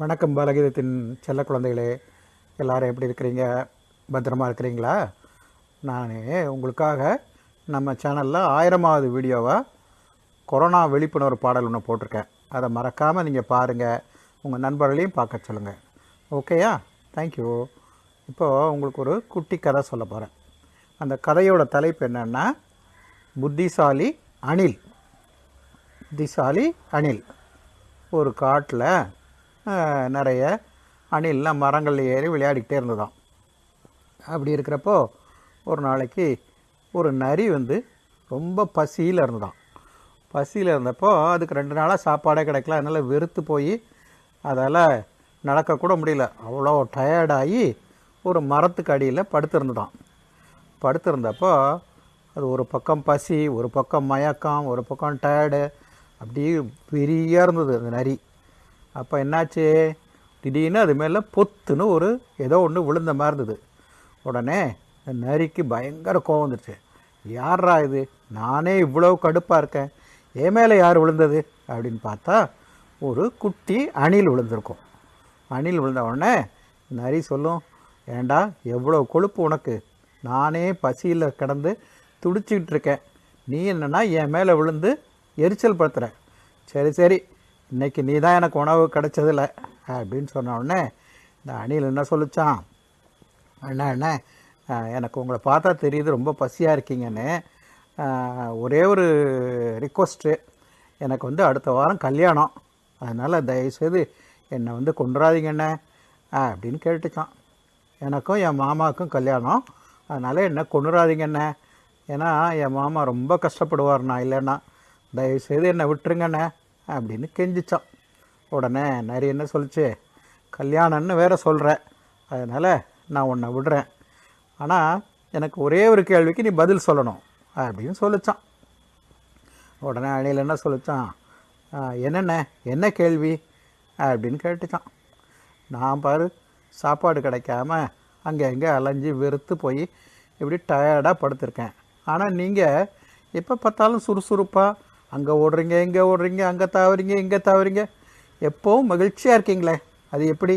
வணக்கம் பாலகீதத்தின் செல்ல குழந்தைகளே. எல்லாரும் எப்படி இருக்கிறீங்க? பத்திரமா இருக்கிறீங்களா? நான் உங்களுக்காக நம்ம சேனலில் ஆயிரமாவது வீடியோவை கொரோனா விழிப்புணர்வு பாடல் ஒன்று போட்டிருக்கேன். அதை மறக்காமல் நீங்கள் பாருங்கள் உங்கள் நண்பர்களையும் பார்க்க சொல்லுங்கள் ஓகேயா தேங்க்யூ இப்போது உங்களுக்கு ஒரு குட்டி கதை சொல்ல போகிறேன் அந்த கதையோட தலைப்பு என்னென்னா புத்திசாலி அணில். புத்திசாலி அணில். ஒரு காட்டில் நிறைய அணில்லாம் மரங்களில் ஏறி விளையாடிக்கிட்டே இருந்ததாம். அப்படி இருக்கிறப்போ ஒரு நாளைக்கு ஒரு நரி வந்து ரொம்ப பசியில் இருந்ததாம். பசியில் இருந்தப்போ அதுக்கு ரெண்டு நாளாக சாப்பாடே கிடைக்கல. அதனால் வெறுத்து போய் அதால் நடக்கக்கூட முடியல. அவ்வளோ டயர்டாகி ஒரு மரத்துக்கு அடியில் படுத்திருந்ததாம். படுத்திருந்தப்போ அது ஒரு பக்கம் பசி ஒரு பக்கம் மயக்கம் ஒரு பக்கம் டயர்டு அப்படியே பெரிய இருந்தது அந்த நரி. அப்போ என்னாச்சு? திடீர்னு அது மேலே பொத்துன்னு ஒரு ஏதோ ஒன்று விழுந்த மாதிரி இருந்தது. உடனே நரிக்கு பயங்கர கோவம் வந்துடுச்சு யாரா இது? நானே இவ்வளோ கடுப்பாக இருக்கேன். என் மேலே யார் விழுந்தது? அப்படின்னு பார்த்தா ஒரு குட்டி அணில் விழுந்திருக்கும். அணில் விழுந்த உடனே நரி சொல்லும் ஏண்டா எவ்வளோ கொழுப்பு உனக்கு? நானே பசியில் கிடந்து துடிச்சிக்கிட்டு இருக்கேன். நீ என்னென்னா என் மேலே விழுந்து எரிச்சல் படுத்துகிற சரி சரி இன்னைக்கு நீ தான் எனக்கு உணவு கிடைச்சதில்ல அப்படின்னு சொன்ன உடனே இந்த அணில் என்ன சொல்லிச்சான் அண்ணா அண்ணா எனக்கு உங்களை பார்த்தா தெரியுது ரொம்ப பசியாக இருக்கீங்கன்னு. ஒரே ஒரு ரிக்வஸ்ட்டு எனக்கு வந்து அடுத்த வாரம் கல்யாணம். அதனால் தயவுசெய்து என்னை வந்து கொண்டுறாதீங்கண்ணே அப்படின்னு கேட்டுச்சான் எனக்கும் என் மாமாவுக்கும் கல்யாணம். அதனால் என்னை கொண்டுறாதீங்கண்ணே ஏன்னா என் மாமா ரொம்ப கஷ்டப்படுவார் நான் இல்லைன்னா. தயவுசெய்து என்னை விட்டுருங்கண்ணே அப்படின்னு கெஞ்சிச்சான். உடனே நிறைய என்ன சொல்லிச்சு? கல்யாணம்னு வேற சொல்கிறேன் அதனால் நான் உன்னை விடுறேன். ஆனால் எனக்கு ஒரே ஒரு கேள்விக்கு நீ பதில் சொல்லணும் அப்படின்னு சொல்லிச்சான். உடனே அணியில் என்ன சொல்லிச்சான்? என்னென்ன? என்ன கேள்வி? அப்படின்னு கேட்டுச்சான். நான் பாரு சாப்பாடு கிடைக்காம அங்கே எங்கே அலைஞ்சு வெறுத்து போய் இப்படி டயர்டாக படுத்திருக்கேன். ஆனால் நீங்கள் எப்போ பார்த்தாலும் சுறுசுறுப்பாக அங்கே ஓடுறீங்க இங்கே ஓடுறீங்க அங்கே தாவறீங்க இங்கே தாவறீங்க. எப்போவும் மகிழ்ச்சியாக இருக்கீங்களே? அது எப்படி?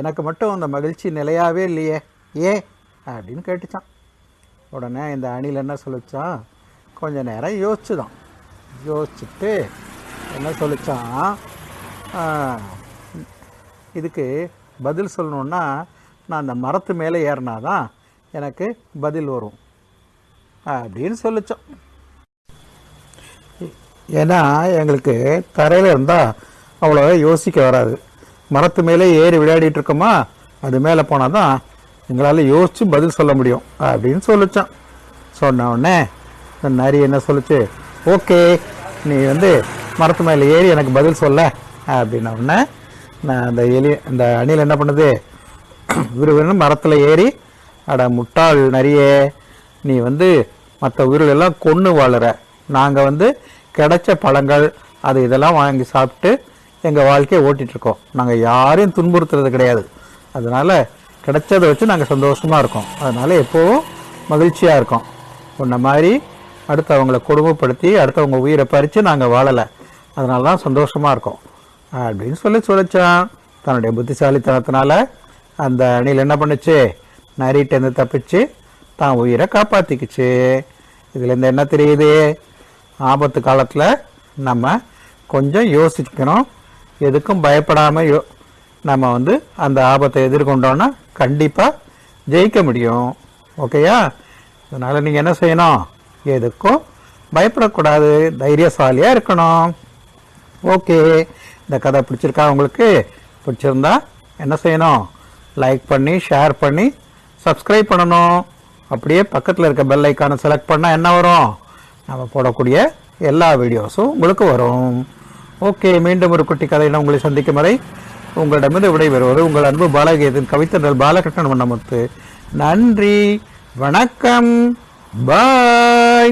எனக்கு மட்டும் அந்த மகிழ்ச்சி நிலையாகவே இல்லையே. ஏன் அப்படின்னு கேட்டுச்சான். உடனே இந்த அணில் என்ன சொல்லிச்சான்? கொஞ்ச நேரம் யோசிச்சுதான். யோசிச்சுட்டு என்ன சொல்லிச்சான்? இதுக்கு பதில் சொல்லணுன்னா நான் அந்த மரத்து மேலே ஏறினா தான் எனக்கு பதில் வரும். அப்படின்னு சொல்லிச்சோம் ஏன்னா எங்களுக்கு தரையில் இருந்தால் அவ்வளோ யோசிக்க வராது. மரத்து மேலே ஏறி விளையாடிட்டு இருக்கோமா அது மேலே போனால் தான் எங்களால் யோசித்து பதில் சொல்ல முடியும் அப்படின்னு சொல்லிச்சான். சொன்ன உடனே இந்த நரி என்ன சொல்லுச்சு? ஓகே நீ வந்து மரத்து மேலே ஏறி எனக்கு பதில் சொல்ல அப்படின்ன உடனே நான் அந்த எலி அந்த அணில் என்ன பண்ணுது? விறுவிறுன்னு மரத்தில் ஏறி அட முட்டாள் நரியே நீ வந்து மற்ற உயிர்களெல்லாம் கொன்று வாழுற. நாங்கள் வந்து கிடைச்ச பழங்கள் அது இதெல்லாம் வாங்கி சாப்பிட்டு எங்கள் வாழ்க்கையை ஓட்டிகிட்ருக்கோம் நாங்கள் யாரையும் துன்புறுத்துறது கிடையாது. அதனால் கிடைச்சதை வச்சு நாங்கள் சந்தோஷமாக இருக்கோம். அதனால் எப்போவும் மகிழ்ச்சியாக இருக்கோம். உன்ன மாதிரி அடுத்தவங்களை கொடுமைப்படுத்தி அடுத்தவங்க உயிரை பறித்து நாங்கள் வாழலை. அதனால தான் சந்தோஷமாக இருக்கோம். அப்படின்னு சொல்லி சொல்லிச்சான் தன்னுடைய புத்திசாலித்தனத்தினால அந்த அணில் என்ன பண்ணுச்சு? நரிட்டேருந்து தப்பிச்சு தான் உயிரை காப்பாற்றிக்குச்சு இதுலேருந்து என்ன தெரியுது? ஆபத்து காலத்தில் நம்ம கொஞ்சம் யோசிக்கணும். எதுக்கும் பயப்படாமல் யோ நம்ம வந்து அந்த ஆபத்தை எதிர்கொண்டோன்னா கண்டிப்பாக ஜெயிக்க முடியும். ஓகேயா? அதனால் நீங்கள் என்ன செய்யணும்? எதுக்கும் பயப்படக்கூடாது. தைரியசாலியாக இருக்கணும். ஓகே. இந்த கதை பிடிச்சிருக்கா உங்களுக்கு? பிடிச்சிருந்தா என்ன செய்யணும்? லைக் பண்ணி ஷேர் பண்ணி சப்ஸ்கிரைப் பண்ணணும். அப்படியே பக்கத்தில் இருக்க பெல் ஐக்கானை செலக்ட் பண்ணால் என்ன வரும்? நம்ம போடக்கூடிய எல்லா வீடியோஸும் உங்களுக்கு வரும். ஓகே மீண்டும் ஒரு குட்டி கதையில உங்களை சந்திக்கும் வரை உங்களிடமிருந்து விடைபெறுவது உங்கள் அன்பு பாலகீதத்தின் கவித்தன்றல் பாலகிருஷ்ணன் வண்ணமுத்து. நன்றி வணக்கம் பாய்.